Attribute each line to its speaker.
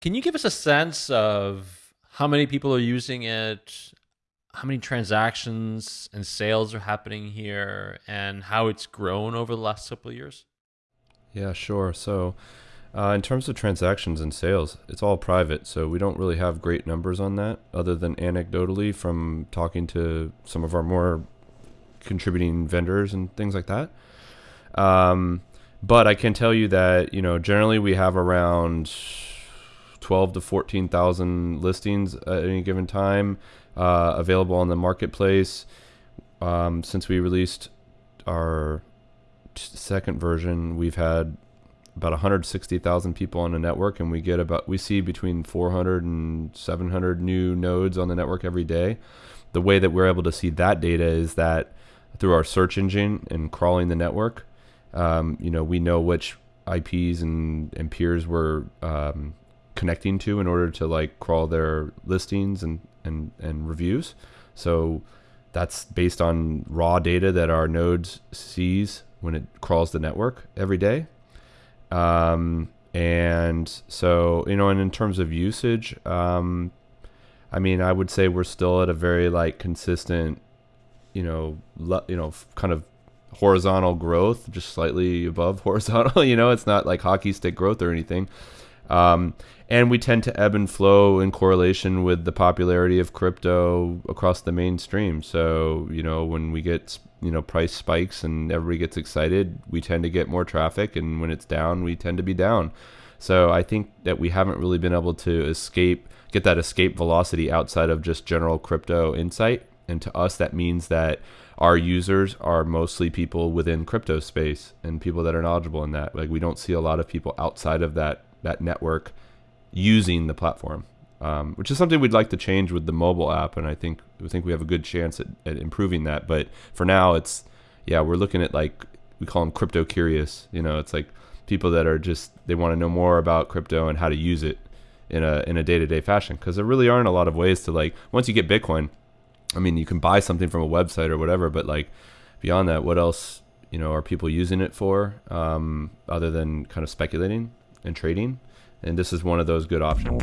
Speaker 1: Can you give us a sense of how many people are using it, how many transactions and sales are happening here, and how it's grown over the last couple of years?
Speaker 2: Yeah, sure. So, uh, in terms of transactions and sales, it's all private, so we don't really have great numbers on that, other than anecdotally from talking to some of our more contributing vendors and things like that. Um, but I can tell you that you know generally we have around twelve to fourteen thousand listings at any given time uh, available on the marketplace. Um, since we released our second version, we've had about 160,000 people on the network and we get about we see between 400 and 700 new nodes on the network every day. The way that we're able to see that data is that through our search engine and crawling the network, um, you know, we know which IPs and, and peers we're um, connecting to in order to like crawl their listings and, and, and reviews. So that's based on raw data that our nodes sees when it crawls the network every day. Um, and so, you know, and in terms of usage, um, I mean, I would say we're still at a very like consistent, you know, le- you know, kind of horizontal growth, just slightly above horizontal. You know, it's not like hockey stick growth or anything. Um, and we tend to ebb and flow in correlation with the popularity of crypto across the mainstream. So, you know, when we get, you know, price spikes and everybody gets excited, we tend to get more traffic. And when it's down, we tend to be down. So I think that we haven't really been able to escape, get that escape velocity outside of just general crypto insight. And to us, that means that our users are mostly people within crypto space and people that are knowledgeable in that. Like we don't see a lot of people outside of that that network using the platform, um, which is something we'd like to change with the mobile app. And I think we think we have a good chance at, at improving that. But for now, it's yeah, we're looking at like we call them crypto curious. You know, it's like people that are just they want to know more about crypto and how to use it in a in a day to day fashion. Because there really aren't a lot of ways to like once you get Bitcoin. I mean, you can buy something from a website or whatever, but like beyond that, what else you know are people using it for um, other than kind of speculating and trading? and this is one of those good options.